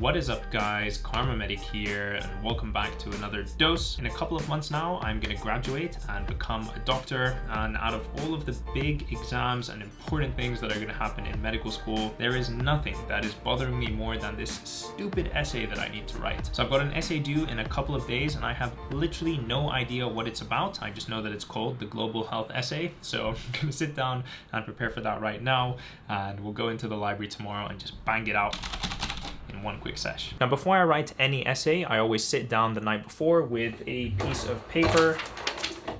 What is up guys, Kharma Medic here and welcome back to another dose. In a couple of months now, I'm gonna graduate and become a doctor and out of all of the big exams and important things that are gonna happen in medical school, there is nothing that is bothering me more than this stupid essay that I need to write. So I've got an essay due in a couple of days and I have literally no idea what it's about. I just know that it's called the Global Health Essay. So I'm gonna sit down and prepare for that right now and we'll go into the library tomorrow and just bang it out one quick sesh. Now before I write any essay, I always sit down the night before with a piece of paper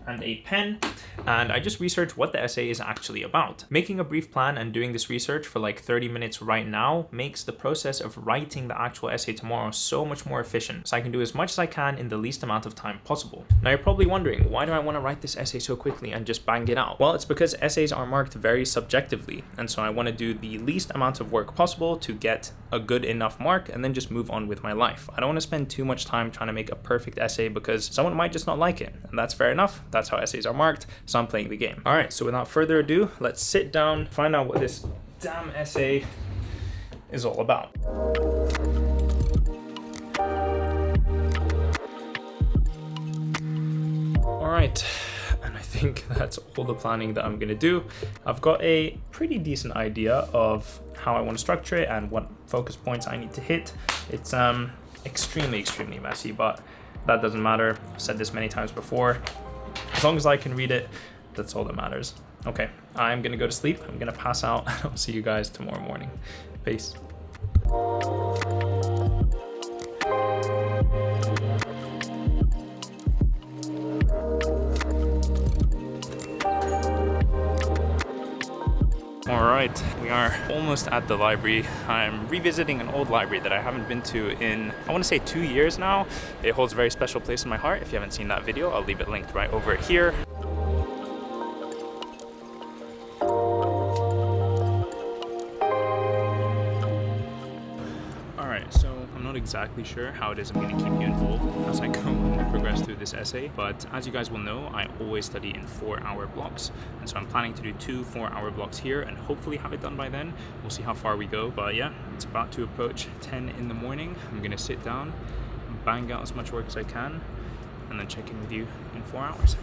and a pen and I just researched what the essay is actually about. Making a brief plan and doing this research for like 30 minutes right now makes the process of writing the actual essay tomorrow so much more efficient, so I can do as much as I can in the least amount of time possible. Now you're probably wondering, why do I want to write this essay so quickly and just bang it out? Well, it's because essays are marked very subjectively, and so I want to do the least amount of work possible to get a good enough mark and then just move on with my life. I don't want to spend too much time trying to make a perfect essay because someone might just not like it, and that's fair enough. That's how essays are marked. So I'm playing the game. All right, so without further ado, let's sit down, find out what this damn essay is all about. All right, and I think that's all the planning that I'm gonna do. I've got a pretty decent idea of how I want to structure it and what focus points I need to hit. It's um extremely, extremely messy, but that doesn't matter. I've said this many times before. As long as I can read it, that's all that matters. Okay, I'm gonna go to sleep. I'm gonna pass out. I'll see you guys tomorrow morning. Peace. All right, we are almost at the library. I'm revisiting an old library that I haven't been to in, I wanna say two years now. It holds a very special place in my heart. If you haven't seen that video, I'll leave it linked right over here. Exactly sure how it is I'm going to keep you involved as I go and progress through this essay, but as you guys will know, I always study in four hour blocks. And so I'm planning to do two four hour blocks here and hopefully have it done by then. We'll see how far we go. But yeah, it's about to approach 10 in the morning. I'm going to sit down, bang out as much work as I can, and then check in with you in four hours.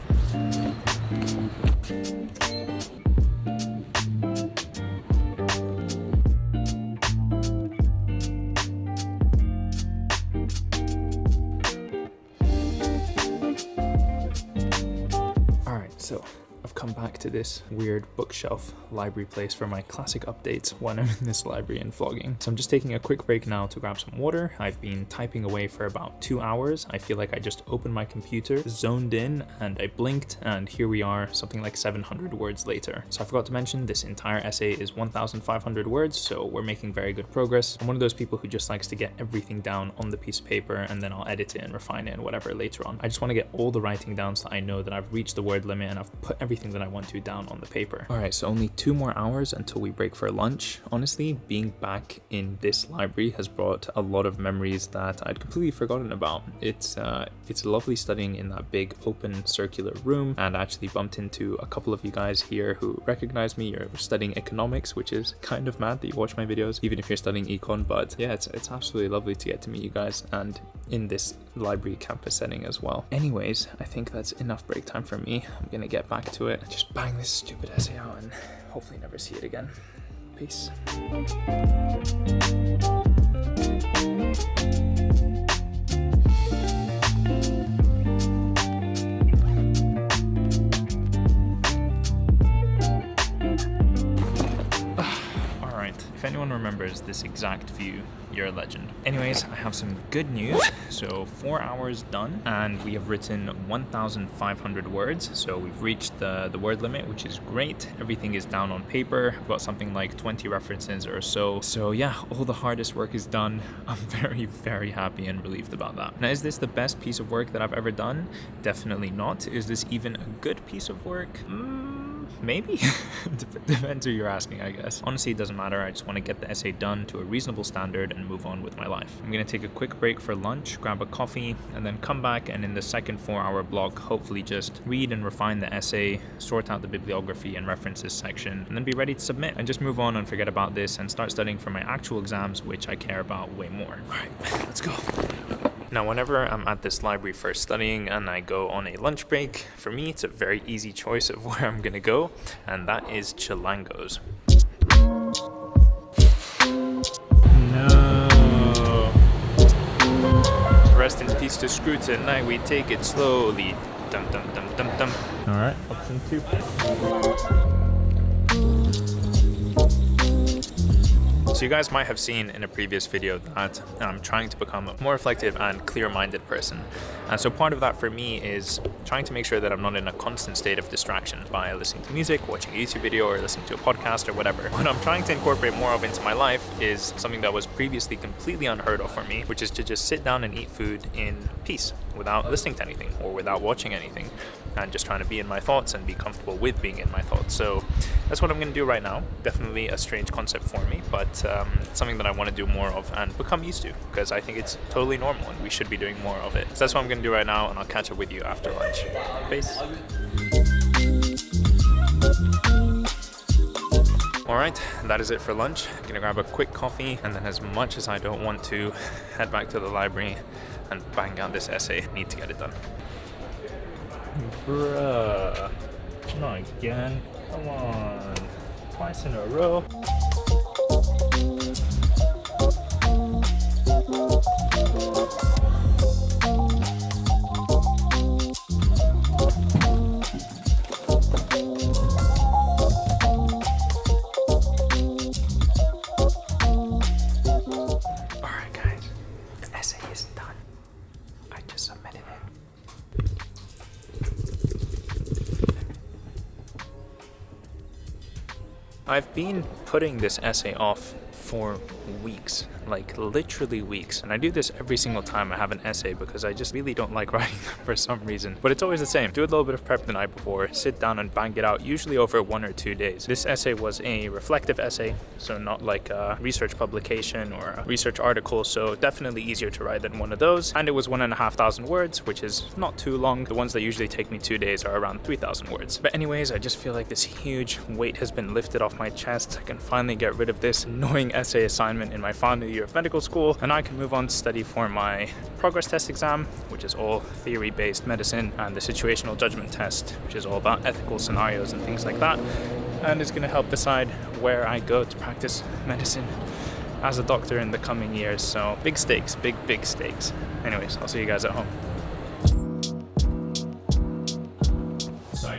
Back to this weird bookshelf library place for my classic updates when I'm in this library and vlogging. So I'm just taking a quick break now to grab some water. I've been typing away for about two hours. I feel like I just opened my computer, zoned in, and I blinked, and here we are, something like 700 words later. So I forgot to mention, this entire essay is 1,500 words, so we're making very good progress. I'm one of those people who just likes to get everything down on the piece of paper, and then I'll edit it and refine it and whatever later on. I just want to get all the writing down so I know that I've reached the word limit and I've put everything that I want to down on the paper. All right, so only two more hours until we break for lunch. Honestly, being back in this library has brought a lot of memories that I'd completely forgotten about. It's uh, it's lovely studying in that big open circular room and actually bumped into a couple of you guys here who recognize me. You're studying economics, which is kind of mad that you watch my videos, even if you're studying econ, but yeah, it's, it's absolutely lovely to get to meet you guys and in this library campus setting as well. Anyways, I think that's enough break time for me. I'm gonna get back to it just bang this stupid essay out and hopefully never see it again. Peace. Remembers this exact view, you're a legend. Anyways, I have some good news. So four hours done and we have written 1,500 words. So we've reached the, the word limit, which is great. Everything is down on paper. I've got something like 20 references or so. So yeah, all the hardest work is done. I'm very, very happy and relieved about that. Now, is this the best piece of work that I've ever done? Definitely not. Is this even a good piece of work? Mm maybe? Depends who you're asking, I guess. Honestly, it doesn't matter. I just want to get the essay done to a reasonable standard and move on with my life. I'm going to take a quick break for lunch, grab a coffee, and then come back and in the second four hour block, hopefully just read and refine the essay, sort out the bibliography and references section, and then be ready to submit and just move on and forget about this and start studying for my actual exams, which I care about way more. All right, let's go. Now, whenever I'm at this library for studying and I go on a lunch break, for me it's a very easy choice of where I'm gonna go, and that is Chilango's. No. Rest in peace to Screw tonight, we take it slowly. Dum dum dum dum dum. Alright, option two. So you guys might have seen in a previous video that I'm trying to become a more reflective and clear-minded person. And so part of that for me is trying to make sure that I'm not in a constant state of distraction by listening to music, watching a YouTube video, or listening to a podcast or whatever. What I'm trying to incorporate more of into my life is something that was previously completely unheard of for me, which is to just sit down and eat food in peace without listening to anything or without watching anything and just trying to be in my thoughts and be comfortable with being in my thoughts. So that's what I'm going to do right now. Definitely a strange concept for me, but um, something that I want to do more of and become used to because I think it's totally normal and we should be doing more of it. So that's what I'm going to do right now and I'll catch up with you after lunch. Peace. Alright, that is it for lunch. I'm gonna grab a quick coffee and then as much as I don't want to, head back to the library and bang out this essay. Need to get it done. Bruh. Not again. Come on. Twice in a row. I've been putting this essay off for weeks, like literally weeks. And I do this every single time I have an essay because I just really don't like writing them for some reason. But it's always the same. Do a little bit of prep the night before, sit down and bang it out, usually over one or two days. This essay was a reflective essay, so not like a research publication or a research article, so definitely easier to write than one of those. And it was one and a half thousand words, which is not too long. The ones that usually take me two days are around 3,000 words. But anyways, I just feel like this huge weight has been lifted off my chest. I can finally get rid of this annoying essay assignment in my final year of medical school and I can move on to study for my progress test exam which is all theory-based medicine and the situational judgment test which is all about ethical scenarios and things like that and is going to help decide where I go to practice medicine as a doctor in the coming years. So big stakes big big stakes. Anyways I'll see you guys at home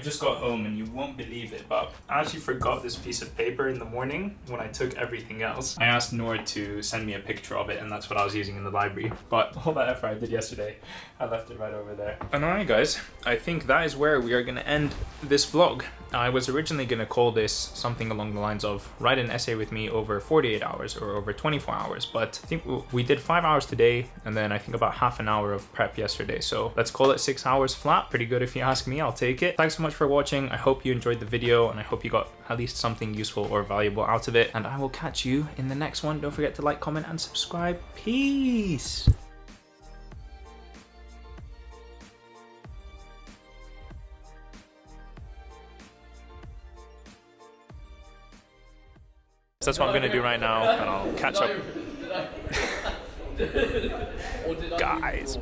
just got home and you won't believe it, but I actually forgot this piece of paper in the morning when I took everything else. I asked Noor to send me a picture of it and that's what I was using in the library. But all that effort I did yesterday, I left it right over there. And alright guys, I think that is where we are going to end this vlog. I was originally going to call this something along the lines of write an essay with me over 48 hours or over 24 hours, but I think we did five hours today and then I think about half an hour of prep yesterday. So let's call it six hours flat. Pretty good if you ask me, I'll take it. Thanks so much for watching. I hope you enjoyed the video and I hope you got at least something useful or valuable out of it. And I will catch you in the next one. Don't forget to like, comment and subscribe. Peace. So that's what I'm gonna do right now, and I'll catch up. Guys.